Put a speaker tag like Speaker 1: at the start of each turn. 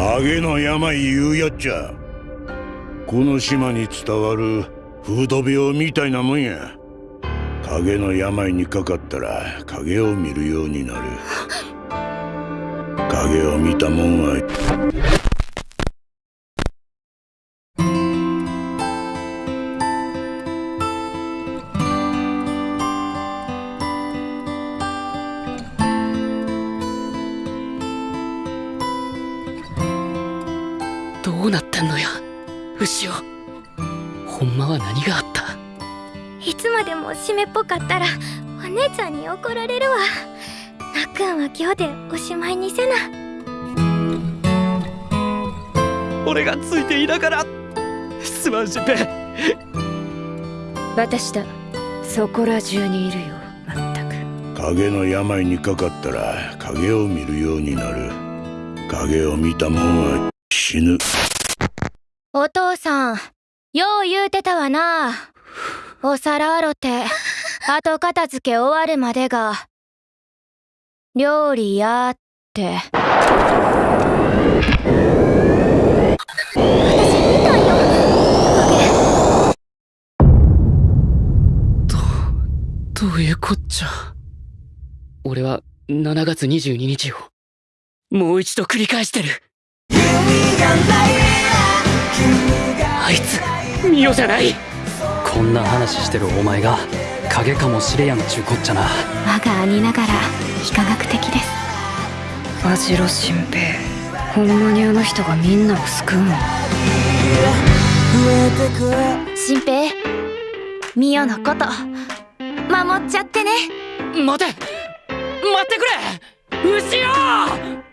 Speaker 1: 影の病言うやっちゃ。この島に伝わる風土病みたいなもんや。影の病にかかったら影を見るようになる。影を見たもんは
Speaker 2: どうなってんのや牛尾ほんまは何があった？
Speaker 3: いつまでも湿っぽかったらお姉ちゃんに怒られるわ。なっくんは今日でおしまいにせな。
Speaker 2: 俺がついていながらすまんしっぺ
Speaker 4: 私だそこら中にいるよまったく。
Speaker 1: 影の病にかかったら影を見るようになる。影を見たもんは死ぬ。
Speaker 3: お父さんよう言うてたわな。お皿洗って 後片付け終わるまでが。料理やって。
Speaker 2: どういうこっちゃ。俺は7月22日をもう一度繰り返してるあいつミオじゃない
Speaker 5: こんな話してるお前が影かもしれやんちゅうこっちゃな
Speaker 3: 我が兄ながら非科学的です
Speaker 4: バジロ新平ほんまにあの人がみんなを救うの
Speaker 3: 新平ミオのこと守っちゃってね
Speaker 2: 待て待ってくれ牛尾